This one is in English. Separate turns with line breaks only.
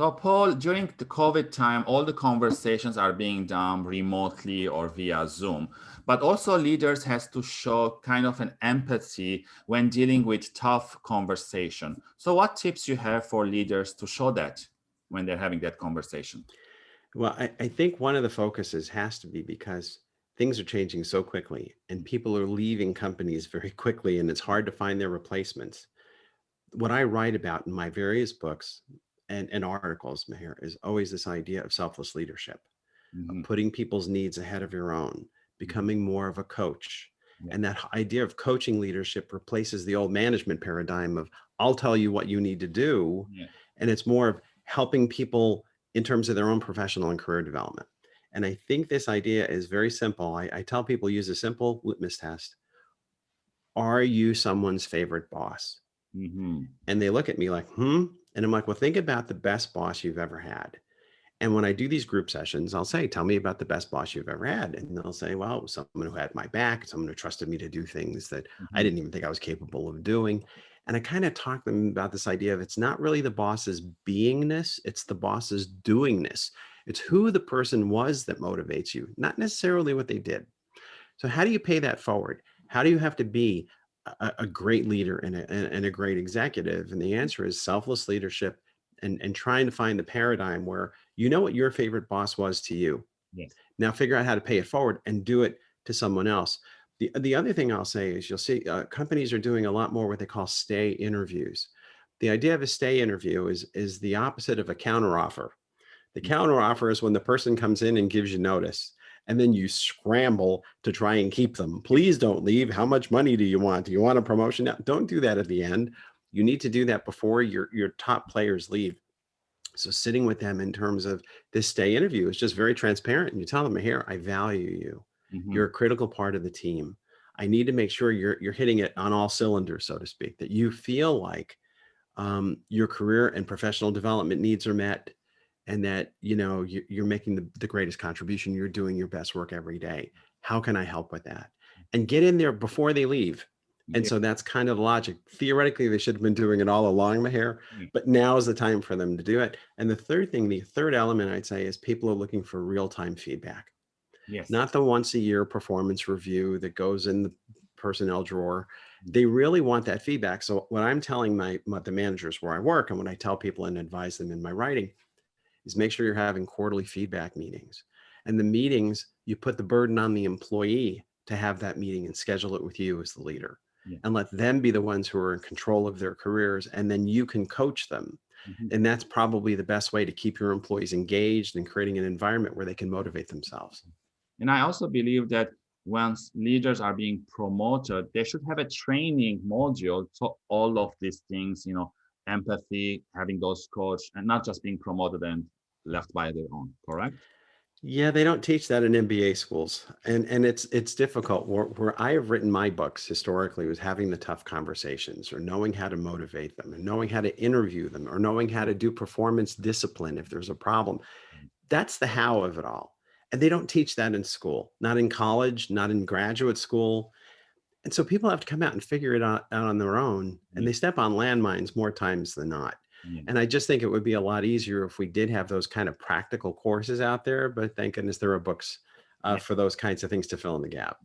So Paul, during the COVID time, all the conversations are being done remotely or via Zoom, but also leaders has to show kind of an empathy when dealing with tough conversation. So what tips you have for leaders to show that when they're having that conversation?
Well, I, I think one of the focuses has to be because things are changing so quickly and people are leaving companies very quickly and it's hard to find their replacements. What I write about in my various books and, and articles, Meher, is always this idea of selfless leadership, mm -hmm. of putting people's needs ahead of your own, mm-hmm. becoming more of a coach. Yeah. And that idea of coaching leadership replaces the old management paradigm of I'll tell you what you need to do. Yeah. And it's more of helping people in terms of their own professional and career development. And I think this idea is very simple. I, I tell people use a simple litmus test. Are you someone's favorite boss? Mm -hmm. And they look at me like, hmm, and I'm like, well, think about the best boss you've ever had. And when I do these group sessions, I'll say, tell me about the best boss you've ever had. And they'll say, well, it was someone who had my back, someone who trusted me to do things that mm -hmm. I mm-hmm. didn't even think I was capable of doing. And I kind of talk to them about this idea of it's not really the boss's beingness, it's the boss's doingness. It's who the person was that motivates you, not necessarily what they did. So how do you pay that forward? How do you have to be a, a great leader and a, and a great executive? And the answer is selfless leadership and, and trying to find the paradigm where you know what your favorite boss was to you. Yes. Now figure out how to pay it forward and do it to someone else. The, the other thing I'll say is you'll see uh, companies are doing a lot more what they call stay interviews. The idea of a stay interview is, is the opposite of a counteroffer. The mm-hmm. counteroffer is when the person comes in and gives you notice and then you scramble to try and keep them. Please don't leave. How much money do you want? Do you want a promotion? Now, don't do that at the end. You need to do that before your, your top players leave. So sitting with them in terms of this stay interview is just very transparent. And you tell them here, I value you. Mm -hmm. You're a critical part of the team. I need to make sure you're, you're hitting it on all cylinders, so to speak, that you feel like um, your career and professional development needs are met and that, you know, you're making the, the greatest contribution. You're doing your best work every day. How can I help with that? And get in there before they leave. And so that's kind of the logic. Theoretically, they should have been doing it all along Meher, but now is the time for them to do it. And the third thing, the third element I'd say is people are looking for real-time feedback. Yes. Not the once a year performance review that goes in the personnel drawer. Mm. They really want that feedback. So what I'm telling my, my the managers where I work and what I tell people and advise them in my writing is make sure you're having quarterly feedback meetings. And the meetings, you put the burden on the employee to have that meeting and schedule it with you as the leader yeah. and let them be the ones who are in control of their careers. And then you can coach them. Mm -hmm. And that's probably the best way to keep your employees engaged and creating an environment where they can motivate themselves.
And I also believe that once leaders are being promoted, they should have a training module to all of these things, you know, empathy, having those coach, and not just being promoted and left by their own, correct?
Yeah, they don't teach that in MBA schools. And and it's it's difficult. Where, where I have written my books historically was having the tough conversations or knowing how to motivate them and knowing how to interview them or knowing how to do performance discipline if there's a problem. Mm. That's the how of it all. And they don't teach that in school, not in college, not in graduate school. And so people have to come out and figure it out, out on their own and they step on landmines more times than not. Yeah. And I just think it would be a lot easier if we did have those kind of practical courses out there, but thank goodness there are books uh, yeah. for those kinds of things to fill in the gap.